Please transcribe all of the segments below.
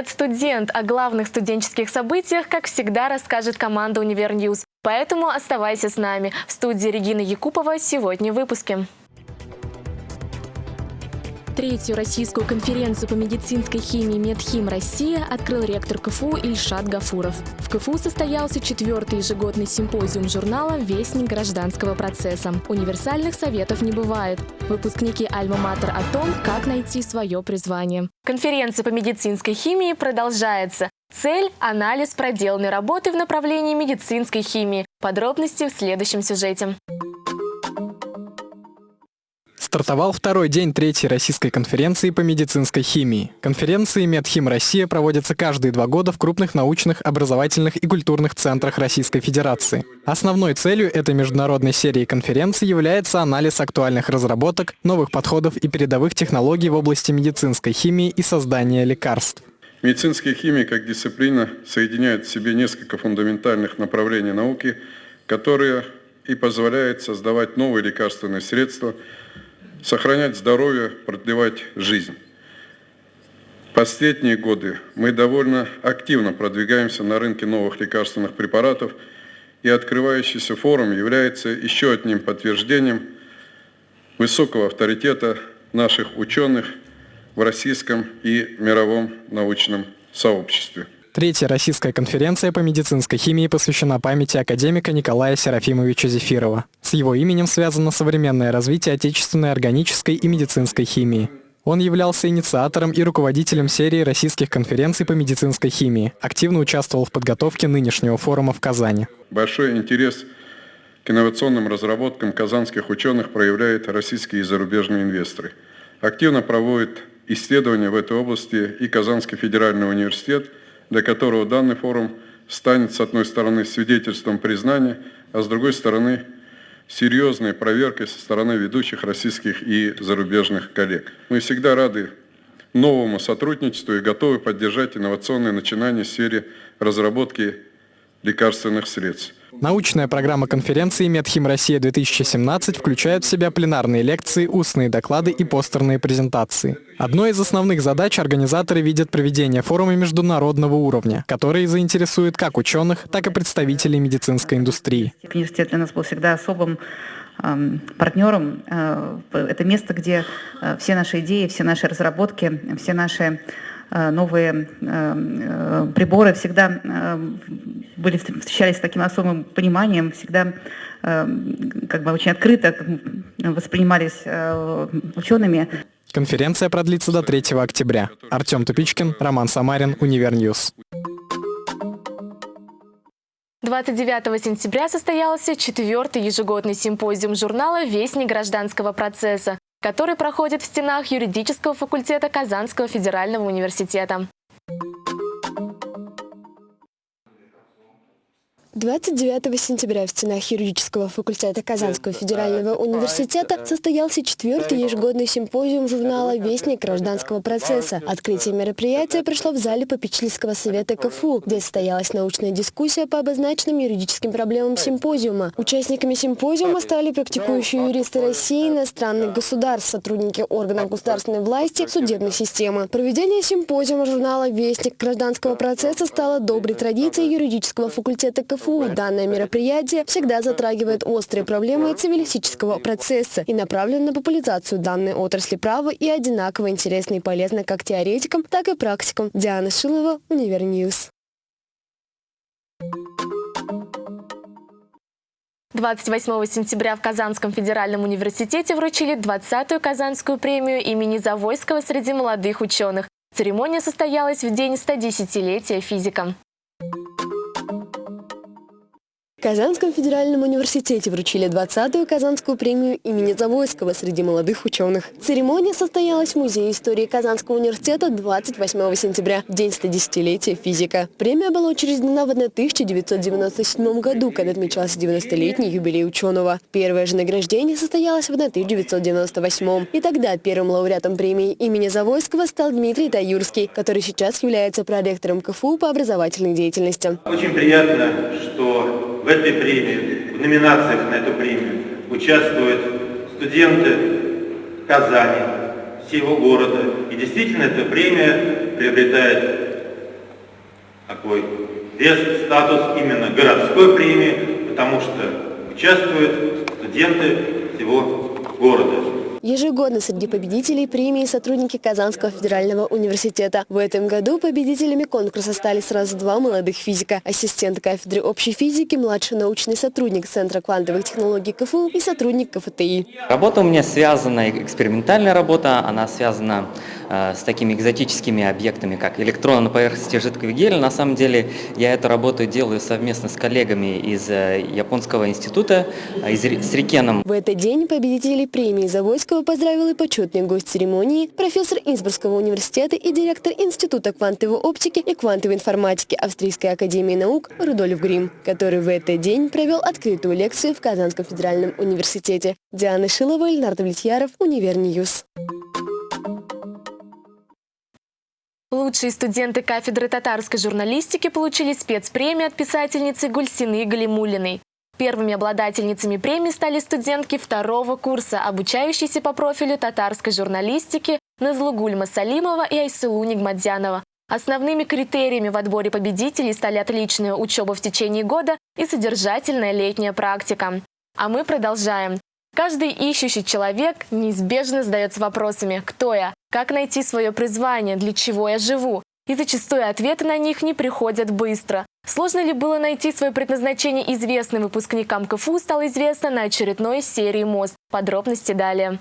Привет, студент! О главных студенческих событиях, как всегда, расскажет команда «Univer News». Поэтому оставайся с нами. В студии Регина Якупова сегодня в выпуске. Третью российскую конференцию по медицинской химии «Медхим Россия» открыл ректор КФУ Ильшат Гафуров. В КФУ состоялся четвертый ежегодный симпозиум журнала «Вестник гражданского процесса». Универсальных советов не бывает. Выпускники «Альма-Матер» о том, как найти свое призвание. Конференция по медицинской химии продолжается. Цель – анализ проделанной работы в направлении медицинской химии. Подробности в следующем сюжете. Стартовал второй день третьей российской конференции по медицинской химии. Конференции «Медхим Россия» проводятся каждые два года в крупных научных, образовательных и культурных центрах Российской Федерации. Основной целью этой международной серии конференций является анализ актуальных разработок, новых подходов и передовых технологий в области медицинской химии и создания лекарств. Медицинская химия как дисциплина соединяет в себе несколько фундаментальных направлений науки, которые и позволяют создавать новые лекарственные средства – сохранять здоровье, продлевать жизнь. Последние годы мы довольно активно продвигаемся на рынке новых лекарственных препаратов, и открывающийся форум является еще одним подтверждением высокого авторитета наших ученых в российском и мировом научном сообществе. Третья российская конференция по медицинской химии посвящена памяти академика Николая Серафимовича Зефирова. С его именем связано современное развитие отечественной органической и медицинской химии. Он являлся инициатором и руководителем серии российских конференций по медицинской химии, активно участвовал в подготовке нынешнего форума в Казани. Большой интерес к инновационным разработкам казанских ученых проявляют российские и зарубежные инвесторы. Активно проводят исследования в этой области и Казанский федеральный университет – для которого данный форум станет, с одной стороны, свидетельством признания, а с другой стороны, серьезной проверкой со стороны ведущих российских и зарубежных коллег. Мы всегда рады новому сотрудничеству и готовы поддержать инновационные начинания в сфере разработки лекарственных средств. Научная программа конференции «Медхим Россия-2017» включает в себя пленарные лекции, устные доклады и постерные презентации. Одной из основных задач организаторы видят проведение форума международного уровня, который заинтересует как ученых, так и представителей медицинской индустрии. Университет для нас был всегда особым эм, партнером. Э, это место, где э, все наши идеи, все наши разработки, все наши новые э, э, приборы всегда были, встречались с таким особым пониманием, всегда как бы очень открыто воспринимались учеными. Конференция продлится до 3 октября. Артем Тупичкин, Роман Самарин, Univer News. 29 сентября состоялся четвертый ежегодный симпозиум журнала «Вестник гражданского процесса», который проходит в стенах юридического факультета Казанского федерального университета. 29 сентября в стенах юридического факультета Казанского федерального университета состоялся четвертый ежегодный симпозиум журнала «Вестник гражданского процесса». Открытие мероприятия прошло в зале попечительского совета КФУ, где состоялась научная дискуссия по обозначенным юридическим проблемам симпозиума. Участниками симпозиума стали практикующие юристы России, иностранных государств, сотрудники органов государственной власти, судебной системы. Проведение симпозиума журнала «Вестник гражданского процесса» стало доброй традицией юридического факультета КФУ КФУ данное мероприятие всегда затрагивает острые проблемы цивилистического процесса и направлено на популяризацию данной отрасли права и одинаково интересно и полезно как теоретикам, так и практикам. Диана Шилова, Универ News. 28 сентября в Казанском федеральном университете вручили 20-ю Казанскую премию имени Завойского среди молодых ученых. Церемония состоялась в день 110-летия физика. В Казанском федеральном университете вручили 20-ю Казанскую премию имени Завойского среди молодых ученых. Церемония состоялась в Музее истории Казанского университета 28 сентября, день 110-летия физика. Премия была учреждена в 1997 году, когда отмечался 90-летний юбилей ученого. Первое же награждение состоялось в 1998 И тогда первым лауреатом премии имени Завойского стал Дмитрий Таюрский, который сейчас является проректором КФУ по образовательной деятельности. Очень приятно, что в этой премии, в номинациях на эту премию участвуют студенты Казани, всего города, И действительно эта премия приобретает такой вес, статус именно городской премии, потому что участвуют студенты всего города. Ежегодно среди победителей премии сотрудники Казанского федерального университета. В этом году победителями конкурса стали сразу два молодых физика. Ассистент кафедры общей физики, младший научный сотрудник Центра квантовых технологий КФУ и сотрудник КФТИ. Работа у меня связана, экспериментальная работа, она связана э, с такими экзотическими объектами, как электроны на поверхности жидкого гелия. На самом деле я эту работу делаю совместно с коллегами из э, Японского института, э, из, с RIKEN ом. В этот день победителей премии Завойского Высоцкого поздравил и почетный гость церемонии, профессор Инсбрукского университета и директор Института квантовой оптики и квантовой информатики Австрийской академии наук Рудольф Грим, который в этот день провел открытую лекцию в Казанском федеральном университете. Диана Шилова, Ленар Давлетьяров, Универ News. Лучшие студенты кафедры татарской журналистики получили спецпремию от писательницы Гульсины Галимулиной. Первыми обладательницами премии стали студентки второго курса, обучающиеся по профилю татарской журналистики Назлугульма Салимова и Айсылу Нигмадзянова. Основными критериями в отборе победителей стали отличная учеба в течение года и содержательная летняя практика. А мы продолжаем. Каждый ищущий человек неизбежно задается вопросами «Кто я?», «Как найти свое призвание?», «Для чего я живу?». И зачастую ответы на них не приходят быстро. Сложно ли было найти свое предназначение известным выпускникам КФУ, стало известно на очередной серии «Мост». Подробности далее.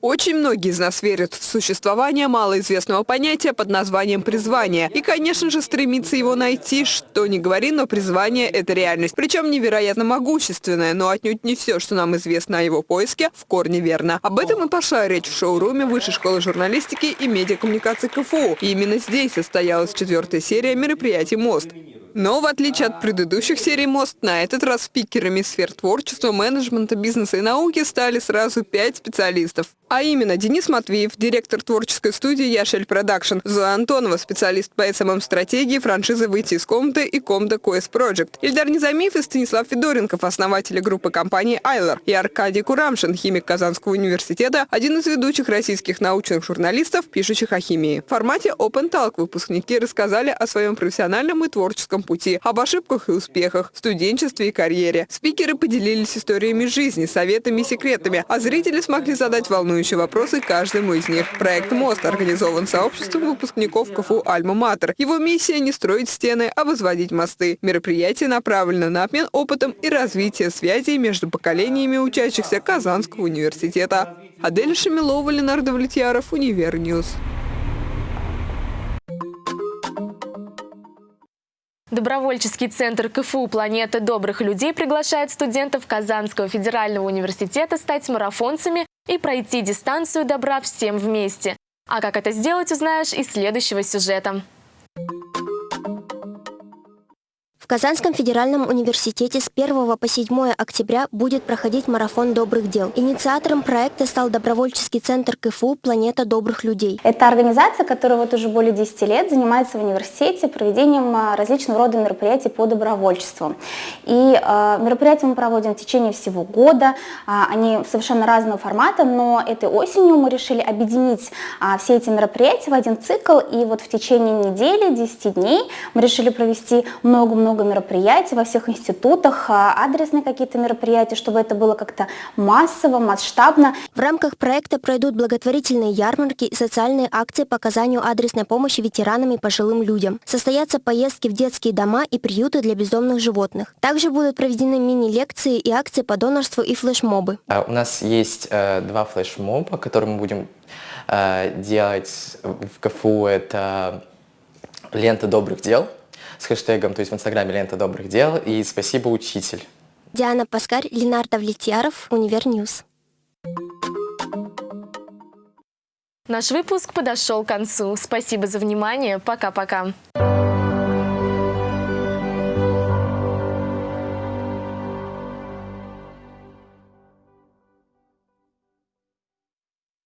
Очень многие из нас верят в существование малоизвестного понятия под названием «призвание». И, конечно же, стремится его найти, что ни говори, но призвание – это реальность. Причем невероятно могущественное, но отнюдь не все, что нам известно о его поиске, в корне верно. Об этом и пошла речь в шоуруме Высшей школы журналистики и медиакоммуникации КФУ. И именно здесь состоялась четвертая серия мероприятий «Мост». Но в отличие от предыдущих серий «Мост», на этот раз спикерами сфер творчества, менеджмента, бизнеса и науки стали сразу пять специалистов. А именно Денис Матвеев, директор творческой студии «Яшель Production», Зоя Антонова, специалист по SMM-стратегии франшизы «Выйти из комнаты» и «Комда Коэс Project», Ильдар Низамиев и Станислав Федоренков, основатели группы компании «Айлер», и Аркадий Курамшин, химик Казанского университета, один из ведущих российских научных журналистов, пишущих о химии. В формате Open Talk выпускники рассказали о своем профессиональном и творческом пути, об ошибках и успехах, студенчестве и карьере. Спикеры поделились историями жизни, советами и секретами, а зрители смогли задать волнующие вопросы каждому из них. Проект «Мост» организован сообществом выпускников КФУ «Альма-Матер». Его миссия не строить стены, а возводить мосты. Мероприятие направлено на обмен опытом и развитие связей между поколениями учащихся Казанского университета. Адель Шамилова, Ленар Давлетьяров, Универ News. Добровольческий центр КФУ «Планета добрых людей» приглашает студентов Казанского федерального университета стать марафонцами и пройти дистанцию добра всем вместе. А как это сделать, узнаешь из следующего сюжета. Казанском федеральном университете с 1 по 7 октября будет проходить марафон добрых дел. Инициатором проекта стал добровольческий центр КФУ «Планета добрых людей». Это организация, которая вот уже более 10 лет занимается в университете проведением а, различного рода мероприятий по добровольчеству. И э, мероприятия мы проводим в течение всего года. А, они совершенно разного формата, но этой осенью мы решили объединить а, все эти мероприятия в один цикл. И вот в течение недели, 10 дней мы решили провести много-много много мероприятий во всех институтах, а, адресные какие-то мероприятия, чтобы это было как-то массово, масштабно. В рамках проекта пройдут благотворительные ярмарки и социальные акции по оказанию адресной помощи ветеранам и пожилым людям. Состоятся поездки в детские дома и приюты для бездомных животных. Также будут проведены мини-лекции и акции по донорству и флешмобы. А, у нас есть э, два флешмоба, которые мы будем э, делать в КФУ. Это лента добрых дел – с хэштегом, то есть в инстаграме «Лента добрых дел» и «Спасибо, учитель». Диана Паскарь, Ленар Давлетьяров, Универ News. Наш выпуск подошел к концу. Спасибо за внимание. Пока-пока.